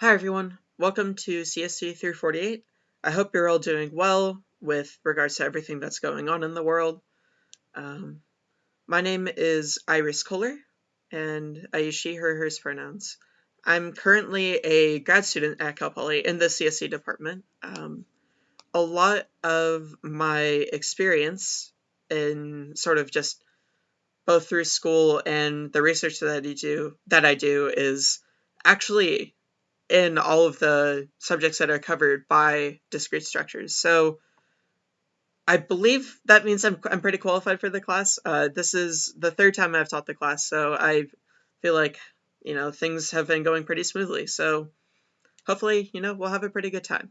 Hi everyone, welcome to CSC 348. I hope you're all doing well with regards to everything that's going on in the world. Um, my name is Iris Kohler, and I use she, her, hers pronouns. I'm currently a grad student at Cal Poly in the CSC department. Um, a lot of my experience in sort of just both through school and the research that I do that I do is actually in all of the subjects that are covered by discrete structures. So I believe that means I'm, I'm pretty qualified for the class. Uh, this is the third time I've taught the class, so I feel like, you know, things have been going pretty smoothly. So hopefully, you know, we'll have a pretty good time.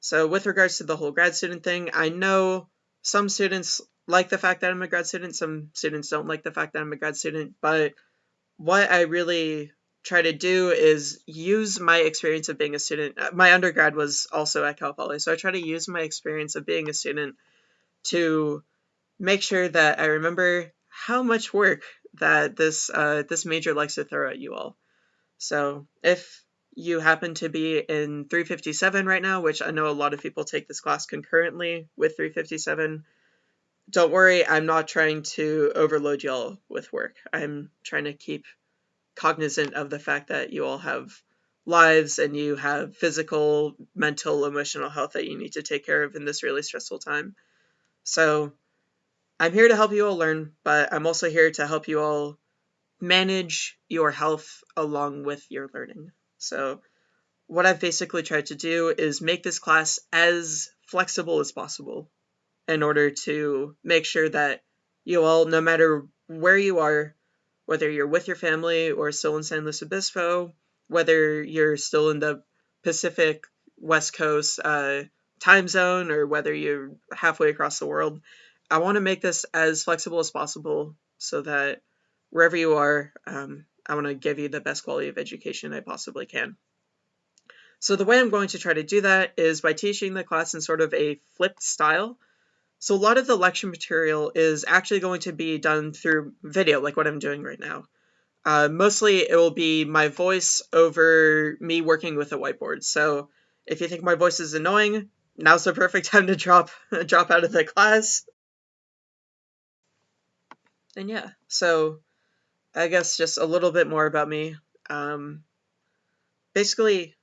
So with regards to the whole grad student thing, I know some students like the fact that I'm a grad student. Some students don't like the fact that I'm a grad student. But what I really try to do is use my experience of being a student. Uh, my undergrad was also at Cal Poly, so I try to use my experience of being a student to make sure that I remember how much work that this uh, this major likes to throw at you all. So if you happen to be in 357 right now, which I know a lot of people take this class concurrently with 357, don't worry, I'm not trying to overload y'all with work. I'm trying to keep cognizant of the fact that you all have lives and you have physical, mental, emotional health that you need to take care of in this really stressful time. So I'm here to help you all learn, but I'm also here to help you all manage your health along with your learning. So what I've basically tried to do is make this class as flexible as possible in order to make sure that you all, no matter where you are, whether you're with your family or still in San Luis Obispo, whether you're still in the Pacific West Coast uh, time zone or whether you're halfway across the world, I want to make this as flexible as possible so that wherever you are, um, I want to give you the best quality of education I possibly can. So the way I'm going to try to do that is by teaching the class in sort of a flipped style. So a lot of the lecture material is actually going to be done through video, like what I'm doing right now. Uh, mostly it will be my voice over me working with a whiteboard. So if you think my voice is annoying, now's the perfect time to drop drop out of the class. And yeah, so I guess just a little bit more about me. Um, basically,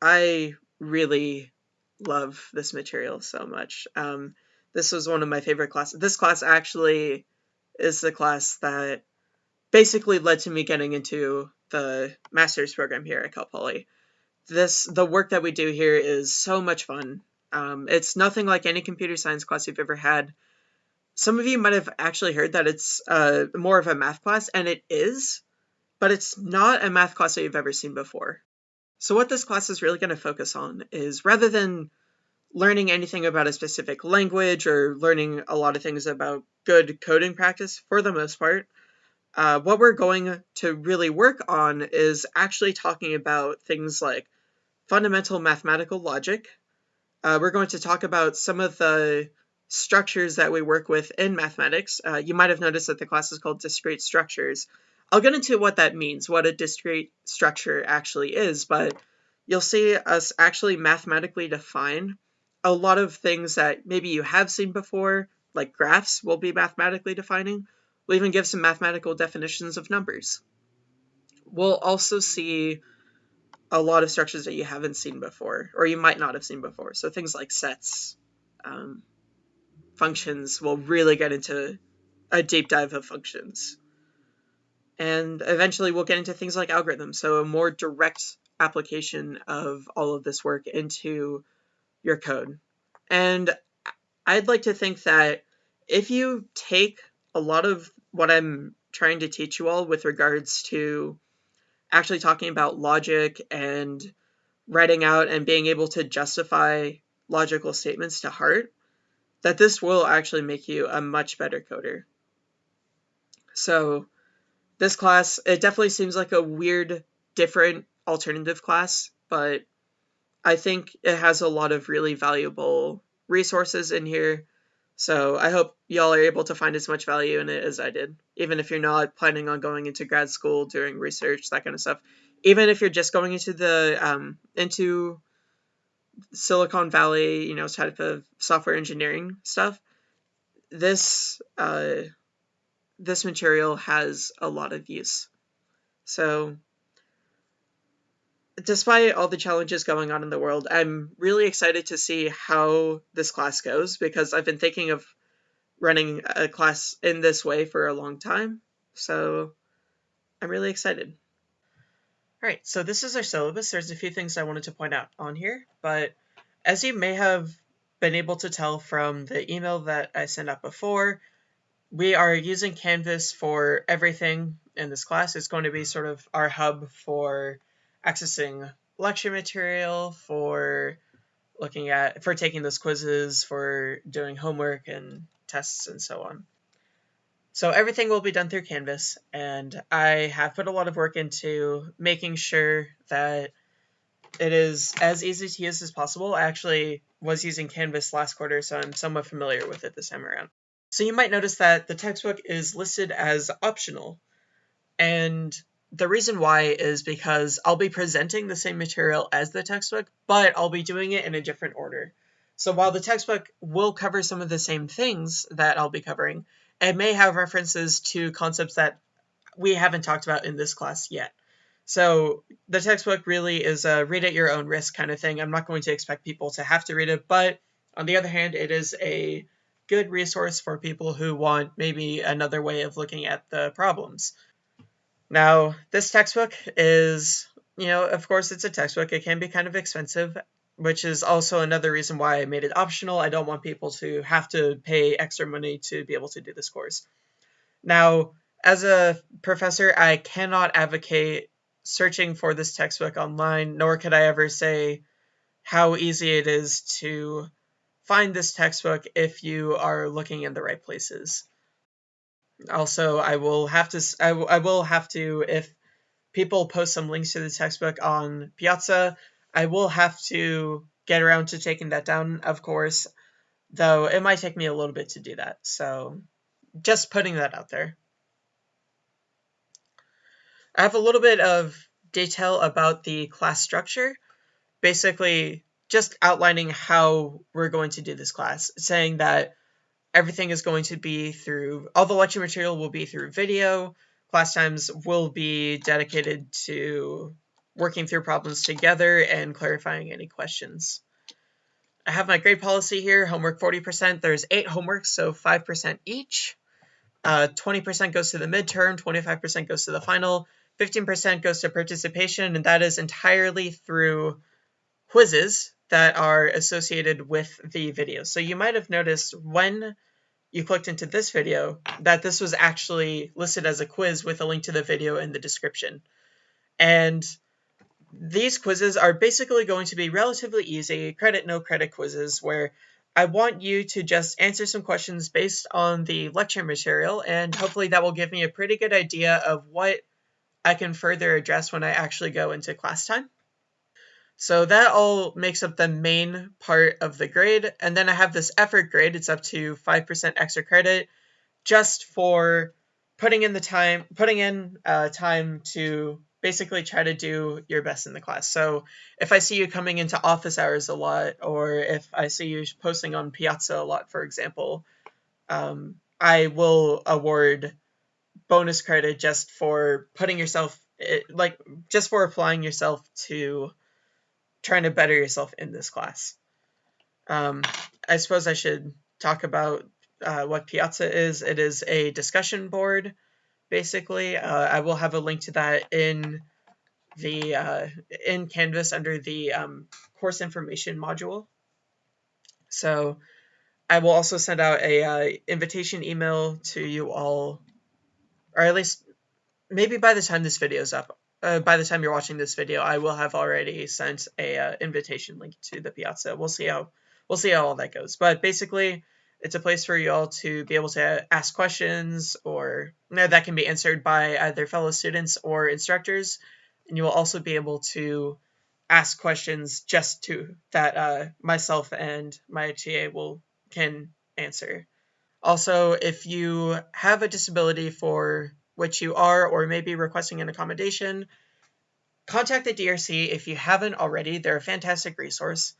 I really love this material so much. Um, this was one of my favorite classes. This class actually is the class that basically led to me getting into the master's program here at Cal Poly. This the work that we do here is so much fun. Um, it's nothing like any computer science class you've ever had. Some of you might have actually heard that it's uh, more of a math class, and it is, but it's not a math class that you've ever seen before. So what this class is really going to focus on is rather than learning anything about a specific language or learning a lot of things about good coding practice for the most part, uh, what we're going to really work on is actually talking about things like fundamental mathematical logic. Uh, we're going to talk about some of the structures that we work with in mathematics. Uh, you might have noticed that the class is called discrete structures. I'll get into what that means, what a discrete structure actually is, but you'll see us actually mathematically define a lot of things that maybe you have seen before, like graphs will be mathematically defining. We'll even give some mathematical definitions of numbers. We'll also see a lot of structures that you haven't seen before, or you might not have seen before. So things like sets, um, functions will really get into a deep dive of functions. And eventually we'll get into things like algorithms, so a more direct application of all of this work into your code. And I'd like to think that if you take a lot of what I'm trying to teach you all with regards to actually talking about logic and writing out and being able to justify logical statements to heart, that this will actually make you a much better coder. So this class, it definitely seems like a weird, different alternative class, but I think it has a lot of really valuable resources in here. So I hope y'all are able to find as much value in it as I did. Even if you're not planning on going into grad school, doing research, that kind of stuff. even if you're just going into the um, into Silicon Valley, you know, type of software engineering stuff, this uh, this material has a lot of use. So, despite all the challenges going on in the world, I'm really excited to see how this class goes because I've been thinking of running a class in this way for a long time. So, I'm really excited. All right, so this is our syllabus. There's a few things I wanted to point out on here, but as you may have been able to tell from the email that I sent out before, we are using Canvas for everything in this class. It's going to be sort of our hub for accessing lecture material, for looking at, for taking those quizzes, for doing homework and tests and so on. So everything will be done through Canvas, and I have put a lot of work into making sure that it is as easy to use as possible. I actually was using Canvas last quarter, so I'm somewhat familiar with it this time around. So you might notice that the textbook is listed as optional, and the reason why is because I'll be presenting the same material as the textbook, but I'll be doing it in a different order. So while the textbook will cover some of the same things that I'll be covering, it may have references to concepts that we haven't talked about in this class yet. So the textbook really is a read at your own risk kind of thing. I'm not going to expect people to have to read it, but on the other hand, it is a good resource for people who want maybe another way of looking at the problems. Now, this textbook is, you know, of course it's a textbook. It can be kind of expensive, which is also another reason why I made it optional. I don't want people to have to pay extra money to be able to do this course. Now, as a professor, I cannot advocate searching for this textbook online, nor could I ever say how easy it is to find this textbook if you are looking in the right places. Also, I will have to I, I will have to if people post some links to the textbook on Piazza, I will have to get around to taking that down, of course, though it might take me a little bit to do that. So just putting that out there. I have a little bit of detail about the class structure, basically just outlining how we're going to do this class, saying that everything is going to be through, all the lecture material will be through video, class times will be dedicated to working through problems together and clarifying any questions. I have my grade policy here, homework 40%. There's eight homeworks, so 5% each. 20% uh, goes to the midterm, 25% goes to the final, 15% goes to participation, and that is entirely through quizzes that are associated with the video. So you might have noticed when you clicked into this video that this was actually listed as a quiz with a link to the video in the description. And these quizzes are basically going to be relatively easy, credit, no credit quizzes, where I want you to just answer some questions based on the lecture material, and hopefully that will give me a pretty good idea of what I can further address when I actually go into class time. So that all makes up the main part of the grade, and then I have this effort grade, it's up to 5% extra credit, just for putting in the time, putting in uh, time to basically try to do your best in the class. So if I see you coming into office hours a lot, or if I see you posting on Piazza a lot, for example, um, I will award bonus credit just for putting yourself, eh, like, just for applying yourself to trying to better yourself in this class. Um, I suppose I should talk about uh, what Piazza is. It is a discussion board basically. Uh, I will have a link to that in the uh, in Canvas under the um, course information module. So I will also send out a uh, invitation email to you all, or at least maybe by the time this video is up, uh, by the time you're watching this video, I will have already sent a uh, invitation link to the Piazza. We'll see how we'll see how all that goes. But basically, it's a place for you all to be able to ask questions or you know, that can be answered by either fellow students or instructors. And you will also be able to ask questions just to that uh, myself and my TA will can answer. Also, if you have a disability for which you are or maybe requesting an accommodation, contact the DRC if you haven't already. They're a fantastic resource.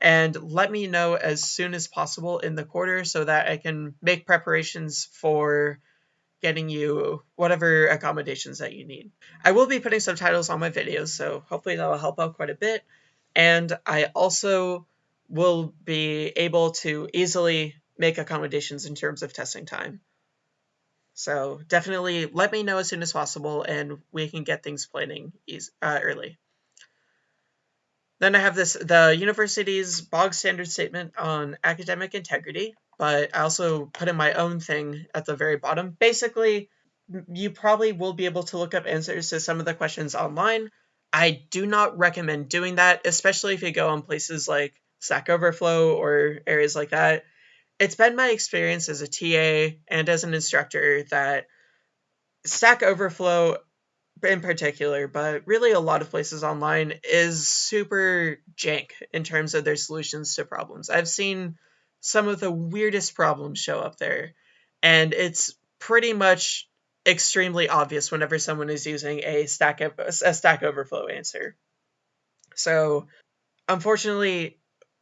And let me know as soon as possible in the quarter so that I can make preparations for getting you whatever accommodations that you need. I will be putting subtitles on my videos, so hopefully that will help out quite a bit. And I also will be able to easily make accommodations in terms of testing time. So definitely let me know as soon as possible and we can get things planning uh, early. Then I have this the university's bog standard statement on academic integrity, but I also put in my own thing at the very bottom. Basically, you probably will be able to look up answers to some of the questions online. I do not recommend doing that, especially if you go on places like Stack Overflow or areas like that. It's been my experience as a TA and as an instructor that Stack Overflow in particular, but really a lot of places online is super jank in terms of their solutions to problems. I've seen some of the weirdest problems show up there, and it's pretty much extremely obvious whenever someone is using a stack a stack overflow answer. So, unfortunately,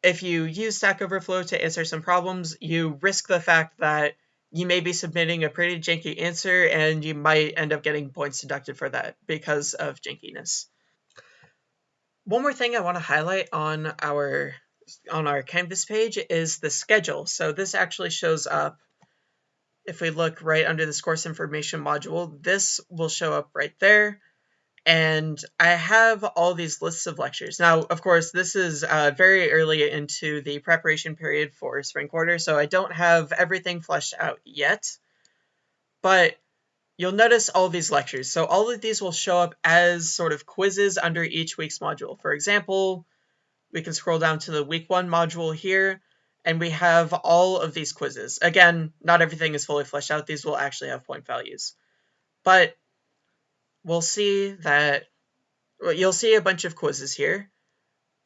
if you use Stack Overflow to answer some problems, you risk the fact that you may be submitting a pretty janky answer and you might end up getting points deducted for that because of jankiness. One more thing I want to highlight on our on our Canvas page is the schedule. So this actually shows up if we look right under this course information module, this will show up right there and I have all these lists of lectures. Now, of course, this is uh, very early into the preparation period for spring quarter, so I don't have everything fleshed out yet, but you'll notice all these lectures. So all of these will show up as sort of quizzes under each week's module. For example, we can scroll down to the week one module here, and we have all of these quizzes. Again, not everything is fully fleshed out. These will actually have point values. But we'll see that well, you'll see a bunch of quizzes here.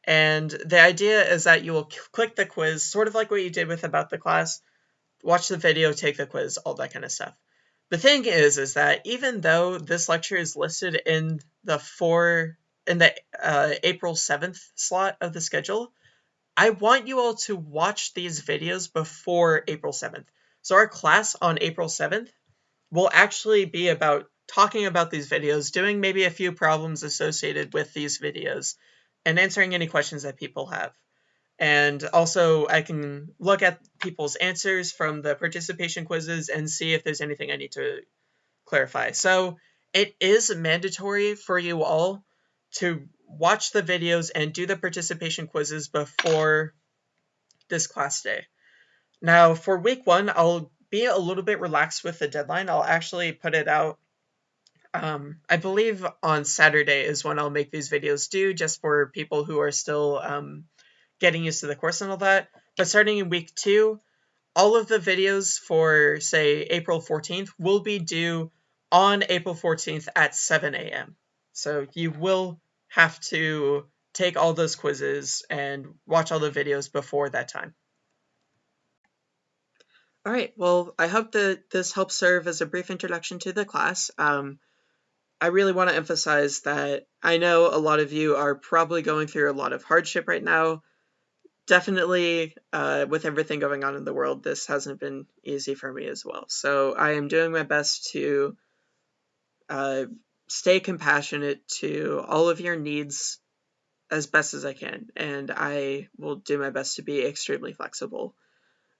And the idea is that you will click the quiz, sort of like what you did with About the Class, watch the video, take the quiz, all that kind of stuff. The thing is, is that even though this lecture is listed in the four in the uh, April 7th slot of the schedule, I want you all to watch these videos before April 7th. So our class on April 7th will actually be about talking about these videos, doing maybe a few problems associated with these videos, and answering any questions that people have. And also, I can look at people's answers from the participation quizzes and see if there's anything I need to clarify. So, it is mandatory for you all to watch the videos and do the participation quizzes before this class day. Now, for week one, I'll be a little bit relaxed with the deadline. I'll actually put it out um, I believe on Saturday is when I'll make these videos due, just for people who are still um, getting used to the course and all that. But starting in week two, all of the videos for, say, April 14th will be due on April 14th at 7 a.m. So you will have to take all those quizzes and watch all the videos before that time. All right, well, I hope that this helps serve as a brief introduction to the class. Um, I really want to emphasize that I know a lot of you are probably going through a lot of hardship right now. Definitely, uh, with everything going on in the world, this hasn't been easy for me as well. So I am doing my best to uh, stay compassionate to all of your needs as best as I can, and I will do my best to be extremely flexible.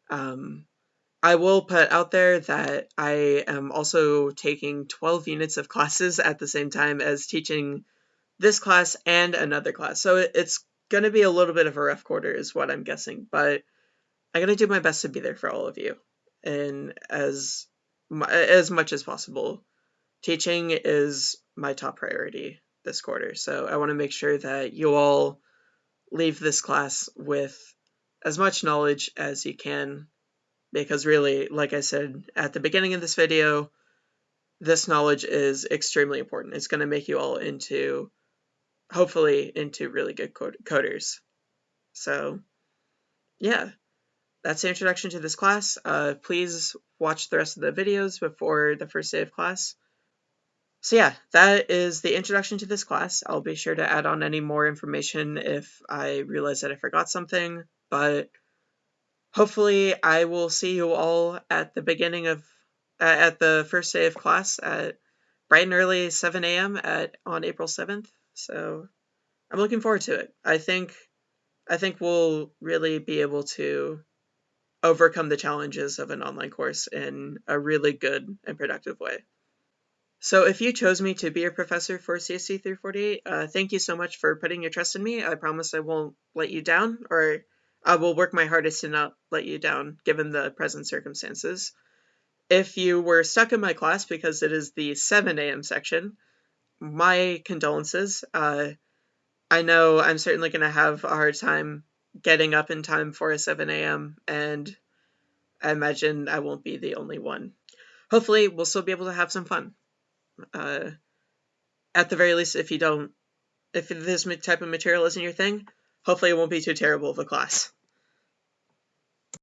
Um, I will put out there that I am also taking 12 units of classes at the same time as teaching this class and another class. So it's going to be a little bit of a rough quarter is what I'm guessing, but I'm going to do my best to be there for all of you and as as much as possible. Teaching is my top priority this quarter. So I want to make sure that you all leave this class with as much knowledge as you can because really, like I said at the beginning of this video, this knowledge is extremely important. It's going to make you all into, hopefully, into really good coders. So, yeah, that's the introduction to this class. Uh, please watch the rest of the videos before the first day of class. So yeah, that is the introduction to this class. I'll be sure to add on any more information if I realize that I forgot something, but hopefully I will see you all at the beginning of uh, at the first day of class at bright and early 7 a.m. at on April 7th. So I'm looking forward to it. I think I think we'll really be able to overcome the challenges of an online course in a really good and productive way. So if you chose me to be your professor for CSC 348, uh, thank you so much for putting your trust in me. I promise I won't let you down, or I will work my hardest to not let you down given the present circumstances. If you were stuck in my class because it is the 7 a.m. section, my condolences. Uh, I know I'm certainly going to have a hard time getting up in time for a 7 a.m., and I imagine I won't be the only one. Hopefully, we'll still be able to have some fun. Uh, at the very least, if you don't, if this type of material isn't your thing, hopefully it won't be too terrible of a class.